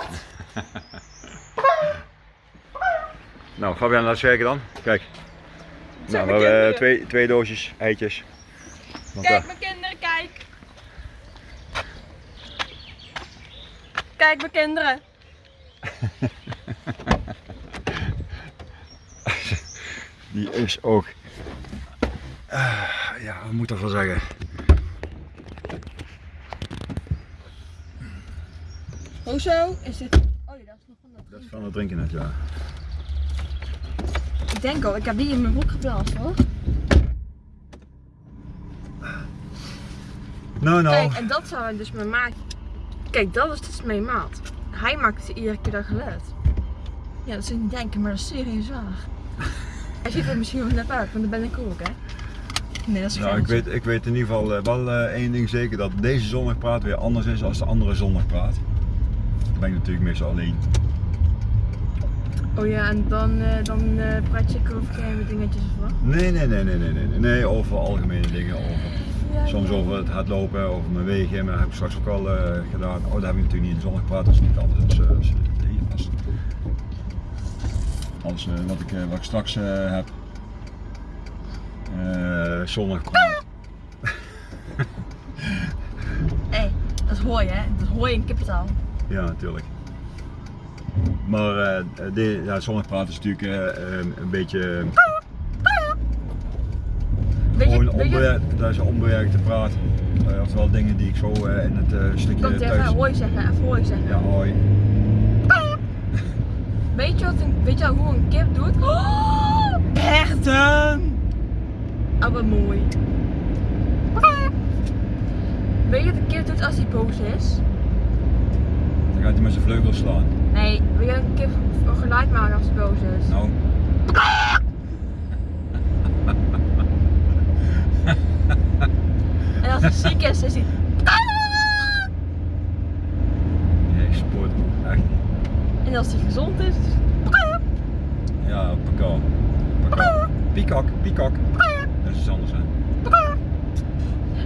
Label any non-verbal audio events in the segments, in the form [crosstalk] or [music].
gekocht. [laughs] Nou, Fabian, laat eens kijken dan. Kijk. Nou, we hebben eh, twee, twee doosjes eitjes. Want, Kijk eh, mijn kinderen, kijk. Kijk mijn kinderen. [laughs] die is ook. Ah, ja, wat moet ik ervan zeggen? Hoezo is dit? Oh ja, dat is nog van dat. Dat is van het drinken net, ja. Ik denk al, ik heb die in mijn broek geblazen hoor. Nou, nou. Kijk, en dat zou hij dus mijn maat. Kijk, dat is dus mijn maat. Hij maakt iedere keer dat geluid. Ja, dat je niet denken, maar dat is serieus waar. [laughs] Hij ziet er misschien wel net uit, want dat ben ik ook, hè? Nee, dat is Nou, ik weet, ik weet in ieder geval eh, wel eh, één ding zeker, dat deze zondagpraat weer anders is dan de andere zondagpraat. Ben ik natuurlijk meestal alleen. Oh ja, en dan, eh, dan eh, praat je ook over kleine dingetjes of wat? Nee, nee, nee, nee, nee, nee, nee, over algemene dingen, over Ja, soms ja. over het hardlopen, over mijn wegen, maar dat heb ik straks ook al eh, gedaan. Oh, dat heb ik natuurlijk niet in de zondagpraat, dat is niet anders als, als. Als eh, wat, ik, wat ik straks heb. Eh zondagpraat. Hé, [laughs] dat hoor je, hè? Dat hoor je in kippentaal. Ja, natuurlijk. Maar eh de, ja, zondagpraat is natuurlijk eh, eh, een beetje Weet gewoon je, weet je, onbewerkt, dat is onbewerkte praat. Eh, oftewel dingen die ik zo eh, in het eh, stukje kan tegen thuis... hooi zeggen, even hooi zeggen. Ja, hoi. Weet je, wat een, weet je hoe een kip doet? Oh, herten! Oh, wat mooi. Weet je wat een kip doet als hij boos is? Gaat hij met zijn vleugels slaan. Nee, weet je een kip een geluid maken als hij boos is? Nou, [laughs] En als hij ziek is, is hij... nee, ik spoort echt. En als hij gezond is, is Ja. Pakal. Piekak, piekak. Dat is iets anders hè.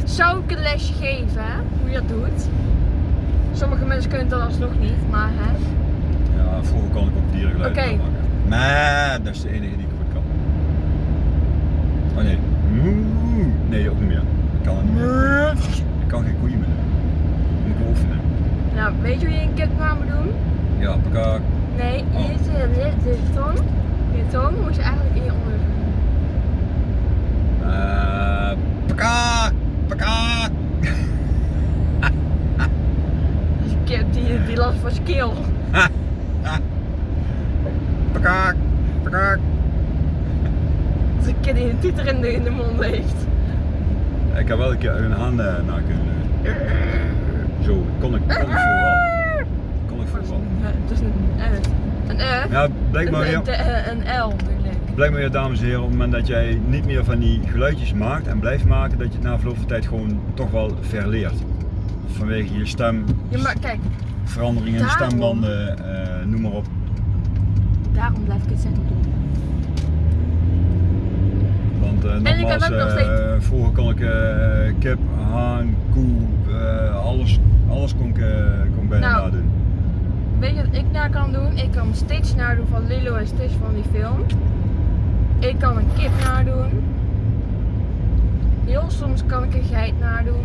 Zou ik een lesje geven, hè? Hoe je dat doet? Sommige mensen kunnen dat alsnog niet, maar hè? Ja, vroeger kon ik ook dierengeluiden Oké. maken. Maar dat is de enige die ik goed kan. Oh nee. Nee, ook niet meer. Ik kan het niet meer. Ik kan geen koeien meer doen. Moet ik oefenen. Nou, weet je hoe je een kip na moet doen? Ja, pakak. Nee, Oh. hier zit de, tong. Je tong moet je eigenlijk in je onder doen. Eh, pakak. Pakak. Kip die, die last van keel. Pakak. Pakak. Dat is een kip die een toeter in de, in de mond heeft. Ik heb wel een keer een haan eh, na kunnen doen. Zo, kon ik, kon ik vooral. Kon ik vooral. Het is een F. Een F? Ja, blijkbaar een, weer. een, een L ik. Blijkbaar weer, dames en heren, op het moment dat jij niet meer van die geluidjes maakt en blijft maken, dat je het na verloop van tijd gewoon toch wel verleert. Vanwege je stem, Ja, maar kijk, veranderingen in de stembanden, eh, noem maar op. daarom blijf ik het zeggen doen. Want eh, nogmaals, nog eh, vroeger kon ik kip, haan, koe, alles, alles kon ik, kon bijna Nou. nadoen. Weet je wat ik na kan doen? Ik kan Stitch nadoen van Lilo en Stitch van die film. Ik kan een kip nadoen. Heel soms kan ik een geit nadoen.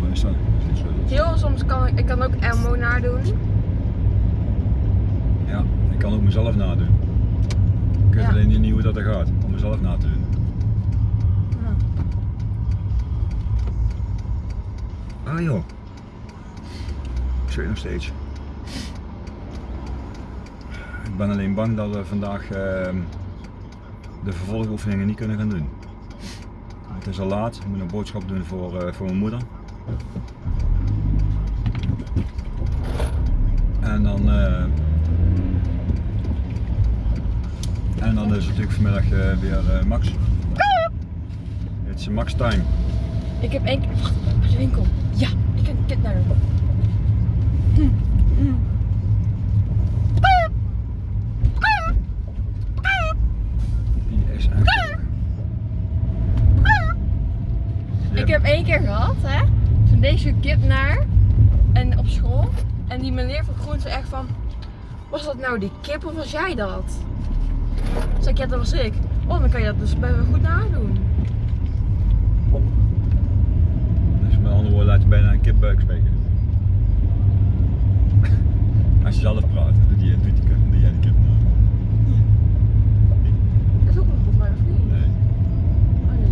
Wat is dat? Heel soms kan ik, ik kan ook Elmo nadoen. Ja, ik kan ook mezelf nadoen. Ik weet Ja. alleen niet hoe dat er gaat, om mezelf na te doen. Ah joh. Ik zweet nog steeds. Ik ben alleen bang dat we vandaag ehm, de vervolgoefeningen niet kunnen gaan doen. Het is al laat, ik moet een boodschap doen voor, eh, voor mijn moeder. En dan, eh, en dan is het natuurlijk vanmiddag eh, weer eh, Max. Het is Max time. Ik heb één keer. Wacht, bij de winkel. Ja, ik kan een nadoen. Hm, hm. Die is echt leuk. Ik heb één keer gehad, hè? Je kip naar. En op school. En die meneer van Groen zei echt van... Was dat nou die kip of was jij dat? Zeg ik, ja dat was ik. Oh, dan kan je dat dus bij me goed nadoen. Dus met andere woorden laat je bijna een kipbuik spreken. [laughs] Als je zelf praat, doet, die, doet, die, doe jij de kip na. Dat is ook nog volgens mij of niet? Nee, Oh, nee.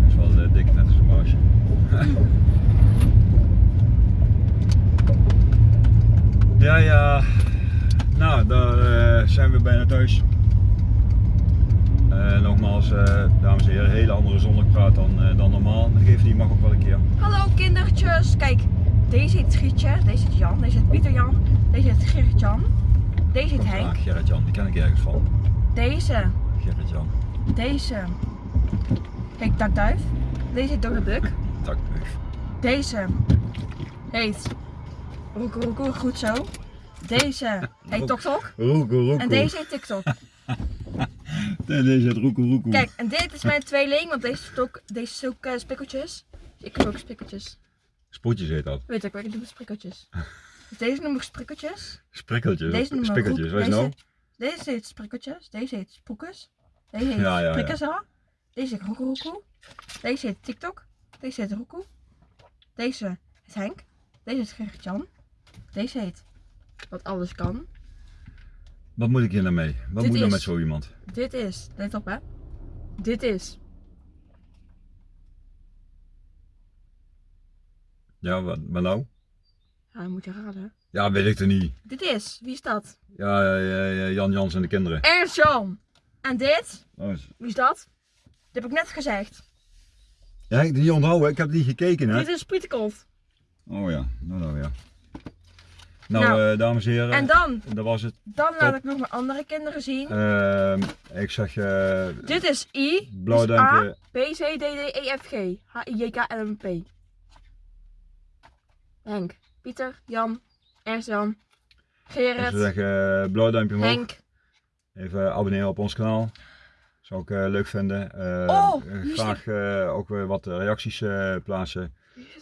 dat is wel eh, dik net als een baasje. ja, ja. Nou, daar eh, zijn we bijna thuis. Eh, nogmaals, eh, dames en heren, hele andere zondagpraat dan, eh, dan normaal. Maar geef die mag ook wel een keer. Hallo kindertjes. Kijk, deze heet Grietje, deze heet Jan, deze heet Pieter Jan, deze heet Gerrit Jan, deze heet Henk, Gerrit Jan, die ken ik ergens van. deze, Gerrit Jan, deze. Kijk, Dakduif. Deze heet Dode Buk. takneuf. Deze heet Roeko Roeko, goed zo. Deze [laughs] heet Tok Tok. Roekoe, roekoe. En deze heet TikTok. [laughs] Nee, deze heet roekoe, roekoe. Kijk, en dit is mijn tweeling, want deze is ook, deze is ook eh, spikkeltjes. Ik heb ook spikkeltjes. Spoedjes heet dat. Weet ik, ik doe sprikkeltjes. [laughs] Dus deze noem ik sprikkeltjes. Sprikkeltjes, Deze noemen we spikkeltjes, is deze, nou? Deze heet sprikkeltjes, deze heet spoekes, deze heet Ja, ja, ja. prikkesa, deze heet roekoe deze heet TikTok, deze heet roekoe, deze is Henk, deze is Gerrit Jan, deze heet Wat Alles Kan, Wat moet ik hier nou mee? Wat Dit moet nou is- met zo iemand? dit is, let op hè, dit is, Ja, wat, wat nou? ja dan moet je raden, Ja, weet ik er niet. dit is, wie is dat? Ja, ja, ja, ja, Jan Jans en de kinderen. Ernst Jan, en dit, Oh, is- wie is dat? Dat heb ik net gezegd, ja, ik heb die onthouden, ik heb niet gekeken hè. dit is Pieterkolt. Oh ja, nou nou ja. Nou, Nou, eh, dames en heren, En dan, dat was het. dan laat ik nog mijn andere kinderen zien. Ehm, ik zeg eh Dit is I, blauw is A. B, C, D, D, E, F, G, H, I, J, K, L, M, P. Henk, Pieter, Jan, Ernst Jan, Ik Gerrit, zou zeggen eh, blauw duimpje omhoog. Henk. Even abonneren op ons kanaal. Zou ik leuk vinden. Oh, graag ook weer wat reacties plaatsen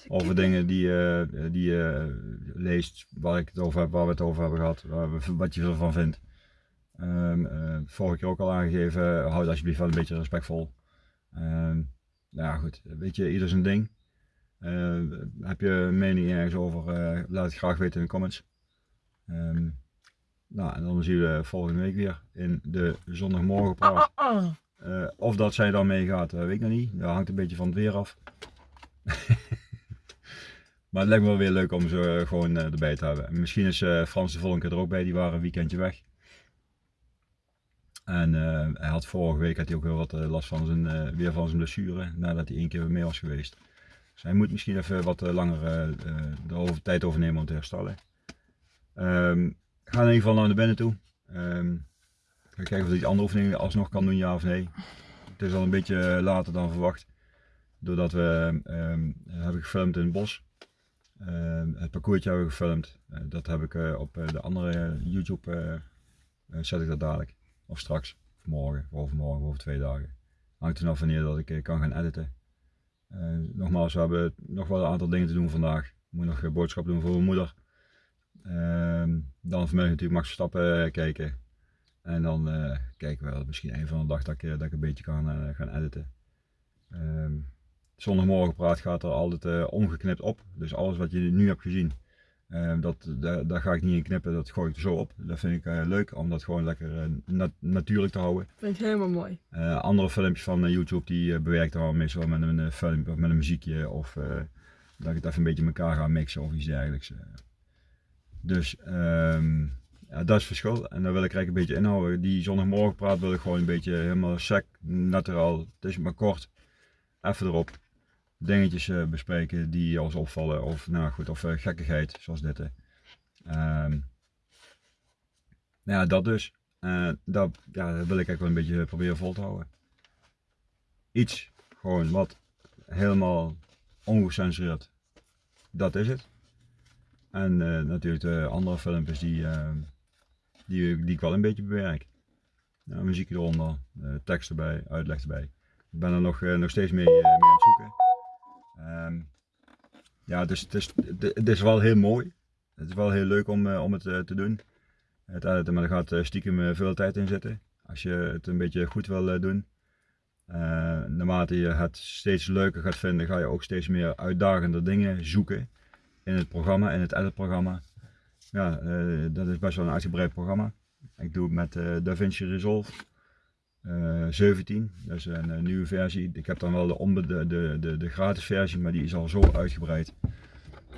over dingen die, eh, die je leest, waar, ik het over heb, waar we het over hebben gehad, we- wat je ervan vindt. Ehm, eh, vorige keer ook al aangegeven, houd alsjeblieft wel een beetje respectvol. Ehm, ja goed, weet je, ieder zijn ding. Eh, heb je een mening ergens over, eh, laat het graag weten in de comments. Ehm, nou, en dan zien we volgende week weer in de zondagmorgen Oh, praat. oh, oh. Eh, of dat zij dan meegaat, eh, weet ik nog niet. Dat hangt een beetje van het weer af. [laughs] maar het lijkt me wel weer leuk om ze eh, gewoon eh, erbij te hebben. En misschien is eh, Frans de volgende keer er ook bij, die waren een weekendje weg. En eh, hij had vorige week had hij ook wel wat last van zijn, weer van zijn blessure, nadat hij één keer weer mee was geweest. Dus hij moet misschien even wat langer de over, tijd overnemen om te herstellen. Ehm, ga in ieder geval naar de binnen toe. Ga kijken of hij die andere oefeningen alsnog kan doen, ja of nee. Het is al een beetje later dan verwacht. Doordat we ehm, hebben gefilmd in het bos. Ehm, het parcoursje hebben gefilmd. Eh, dat heb ik eh, op eh, de andere YouTube zet ik dat dadelijk. Of straks. Of morgen. Of overmorgen. Over twee dagen. Hangt er vanaf wanneer dat ik kan gaan editen. Nogmaals, we hebben nog wel een aantal dingen te doen vandaag. Ik moet nog boodschap doen voor mijn moeder. Ehm, dan vanmiddag natuurlijk Max Verstappen kijken. En dan kijken we misschien een van de dag dat ik, dat een beetje kan gaan editen. Ehm zondagmorgen praat gaat er altijd eh, ongeknipt op. Dus alles wat je nu hebt gezien, ehm, dat, daar, daar ga ik niet in knippen. Dat gooi ik er zo op. Dat vind ik eh, leuk om dat gewoon lekker eh, nat- natuurlijk te houden. Vind ik helemaal mooi. Eh, andere filmpjes van eh, YouTube die eh, bewerkt dan meestal met een eh, film of met een muziekje of eh, dat ik het even een beetje in elkaar ga mixen of iets dergelijks. eh. Dus ehm, ja, dat is het verschil en daar wil ik eigenlijk een beetje inhouden. Die zondagmorgen praat wil ik gewoon een beetje helemaal sec, naturaal, het is maar kort, even erop. Dingetjes eh, bespreken die ons opvallen of nou goed, of eh, gekkigheid zoals dit. hè. Ehm, ja, dat dus. Eh, dat, ja, dat wil ik eigenlijk wel een beetje proberen vol te houden. Iets, gewoon wat helemaal ongecensureerd. Dat is het. En eh, natuurlijk de andere filmpjes die, eh, die, die ik wel een beetje bewerk. Ja, muziek eronder, eh, tekst erbij, uitleg erbij. Ik ben er nog, eh, nog steeds mee, eh, mee aan het zoeken. Ehm, ja, is, het, is, het is wel heel mooi. Het is wel heel leuk om, eh, om het eh, te doen. Het, maar er gaat eh, stiekem veel tijd in zitten. Als je het een beetje goed wil doen. Eh, naarmate je het steeds leuker gaat vinden, ga je ook steeds meer uitdagende dingen zoeken in het programma, in het editprogramma. Ja, dat is best wel een uitgebreid programma. Ik doe het met DaVinci Resolve 17, dat is een, eh, nieuwe versie. Ik heb dan wel de, de, de, de, gratis versie, maar die is al zo uitgebreid.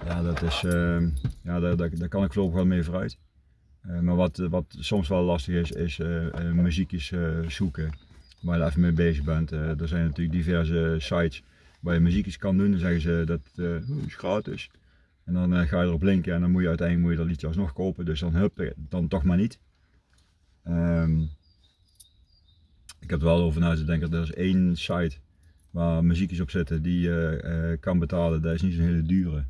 Ja, dat is, ehm, ja daar, daar, kan ik voorlopig wel mee vooruit. Eh, maar wat, wat soms wel lastig is, is eh, eh, muziekjes eh, zoeken waar je even mee bezig bent. Eh, er zijn natuurlijk diverse sites waar je muziekjes kan doen. Dan zeggen ze dat eh, oh, is gratis. En dan eh, ga je erop linken en dan moet je uiteindelijk moet je dat liedje alsnog kopen. Dus dan hup, dan toch maar niet. Ehm, ik heb er wel over na te denken. Er is één site waar muziekjes op zitten die je eh, kan betalen. Dat is niet zo'n hele dure.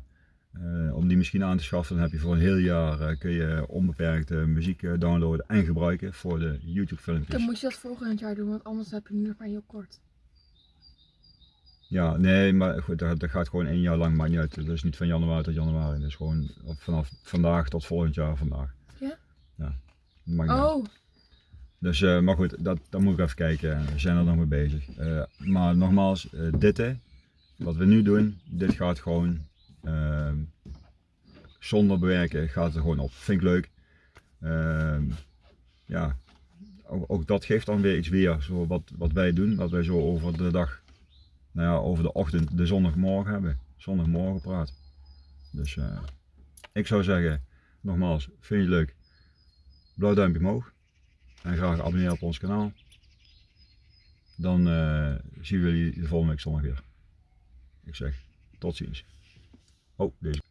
Eh, om die misschien aan te schaffen, dan heb je voor een heel jaar eh, kun je onbeperkt muziek downloaden en gebruiken voor de YouTube filmpjes. Dan moet je dat volgend jaar doen, want anders heb je nu nog maar heel kort. Ja, nee, maar goed, dat, dat gaat gewoon één jaar lang, maakt niet uit. Dat is niet van januari tot januari. Dat is gewoon vanaf vandaag tot volgend jaar vandaag. Ja? Ja, uit. Dus, eh, maar goed, dat, dat moet ik even kijken. We zijn er nog mee bezig. Eh, maar nogmaals, eh, dit wat we nu doen, dit gaat gewoon ehm, zonder bewerken, gaat er gewoon op. Vind ik leuk. Ehm, ja, ook, dat geeft dan weer iets weer, zo wat, wat wij doen, wat wij zo over de dag, nou ja, over de ochtend, de zondagmorgen hebben. Zondagmorgen praat. Dus ik zou zeggen, nogmaals, vind je het leuk? Blauw duimpje omhoog. En graag abonneren op ons kanaal. Dan eh, zien we jullie de volgende week zondag weer. Ik zeg tot ziens. Oh, deze.